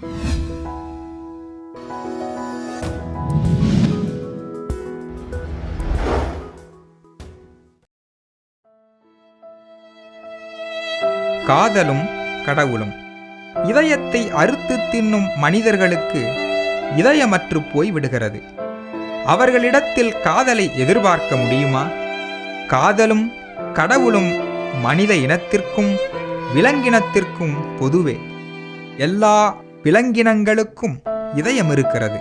காதலும் கடவுளும். இதயத்தை அறுத்து தின்னும் மனிதர்களுக்கு இதயமற்று போய் விடுகிறது. அவர்களிடத்தில் காதலை எதிர்பார்க்க முடியுமா? காதலும் கடவுளும் மனித இனத்திற்கும் விலங்கினத்திற்கும் பொதுவே. எல்லா விலங்கினங்களுக்கும் இதயம் இருக்கிறது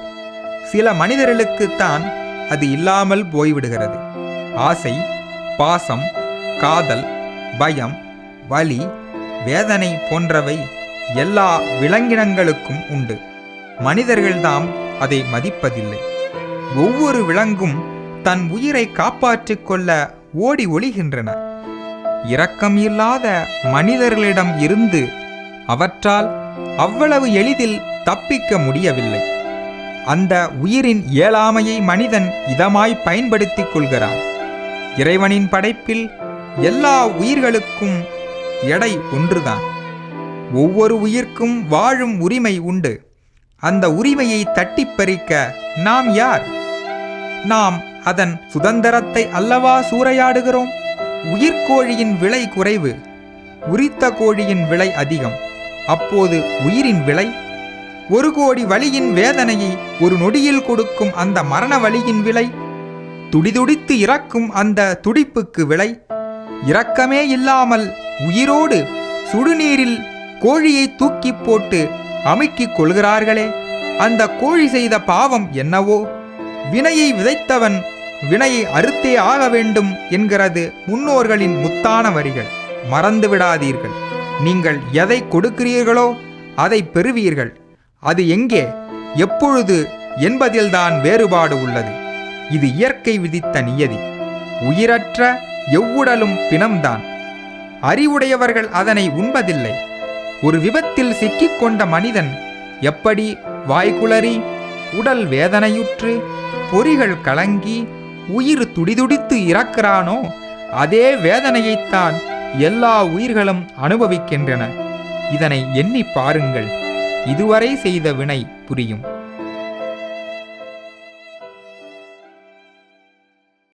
சில மனிதர்களுக்குத்தான் அது இல்லாமல் போய்விடுகிறது. ஆசை பாசம் காதல் பயம் வலி வேதனை போன்றவை எல்லா விலங்கினங்களுக்கும் உண்டு. மனிதர்கள்தாம் அதை மதிப்பதில்லை. ஒவ்வொரு விலங்கும் தன் உயிரை காப்பாற்றிக் கொள்ள ஓடி ஒளிகின்றன. இரக்கம் இல்லாத மனிதர்களிடம் இருந்து அவற்றால் அவ்வளவு எளிதில் தப்பிக்க முடியவில்லை. அந்த உயிரின் இயலாமையை மனிதன் இதமாய் பயன்படுத்திக் கொள்கிறான். இறைவனின் படைப்பில் எல்லா உயிர்களுக்கும் எடை ஒன்றுதான். ஒவ்வொரு உயிர்க்கும் வாழும் உரிமை உண்டு. அந்த உரிமையை தட்டிப் பறிக்க நாம் யார்? நாம் அதன் சுதந்திரத்தை அல்லவா சூறையாடுகிறோம்? உயிர்க்கோழியின் விலை குறைவு உரித்த கோழியின் விலை அதிகம். அப்போது உயிரின் விலை ஒரு கோடி வலியின் வேதனையை ஒரு நொடியில் கொடுக்கும் அந்த மரண வலியின் விலை துடிதுடித்து இறக்கும் அந்த துடிப்புக்கு விலை. இரக்கமே இல்லாமல் உயிரோடு சுடுநீரில் கோழியை தூக்கி போட்டு அமுக்கிக் கொள்கிறார்களே அந்த கோழி செய்த பாவம் என்னவோ? வினையை விதைத்தவன் வினையை அறுத்தே ஆக வேண்டும் என்கிறது முன்னோர்களின் முத்தான வரிகள். மறந்து விடாதீர்கள் நீங்கள் எதை கொடுக்கிறீர்களோ அதை பெறுவீர்கள். அது எங்கே? எப்பொழுது? என்பதில்தான் வேறுபாடு உள்ளது. இது இயற்கை விதித்த நியதி. உயிரற்ற எவ்வுடலும் பிணம்தான். அறிவுடையவர்கள் அதனை உண்பதில்லை. ஒரு விபத்தில் சிக்கிக்கொண்ட மனிதன் எப்படி வாய்குளறி உடல் வேதனையுற்று பொறிகள் கலங்கி உயிர் துடிதுடித்து இறக்கிறானோ அதே வேதனையைத்தான் எல்லா உயிர்களும் அனுபவிக்கின்றன. இதனை எண்ணி பாருங்கள். இதுவரை செய்த வினை புரியும்.